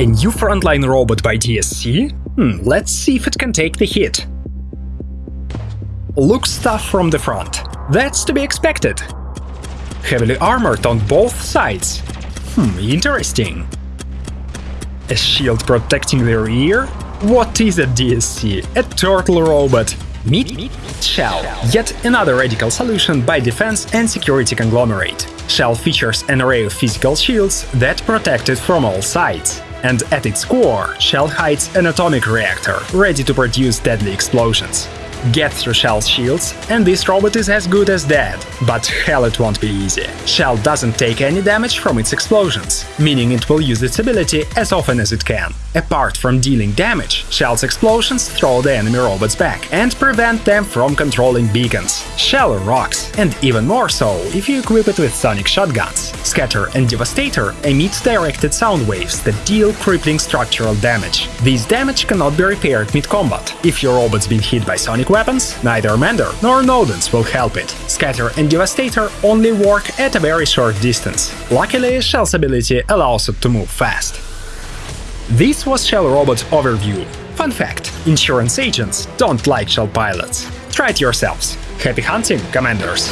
A new frontline robot by DSC? Hmm, let's see if it can take the hit. Looks tough from the front. That's to be expected. Heavily armored on both sides. Hmm, interesting. A shield protecting the rear? What is a DSC? A turtle robot. Meet, Meet Shell, yet another radical solution by defense and security conglomerate. Shell features an array of physical shields that protect it from all sides. And at its core, Shell hides an atomic reactor, ready to produce deadly explosions get through Shell's shields, and this robot is as good as dead. But hell it won't be easy. Shell doesn't take any damage from its explosions, meaning it will use its ability as often as it can. Apart from dealing damage, Shell's explosions throw the enemy robots back and prevent them from controlling beacons. Shell rocks, and even more so if you equip it with sonic shotguns. Scatter and Devastator emit directed sound waves that deal crippling structural damage. This damage cannot be repaired mid-combat. If your robot's been hit by sonic weapons, neither Mender nor Nodens will help it. Scatter and Devastator only work at a very short distance. Luckily, Shell's ability allows it to move fast. This was Shell Robot Overview. Fun fact, insurance agents don't like Shell pilots. Try it yourselves. Happy hunting, Commanders!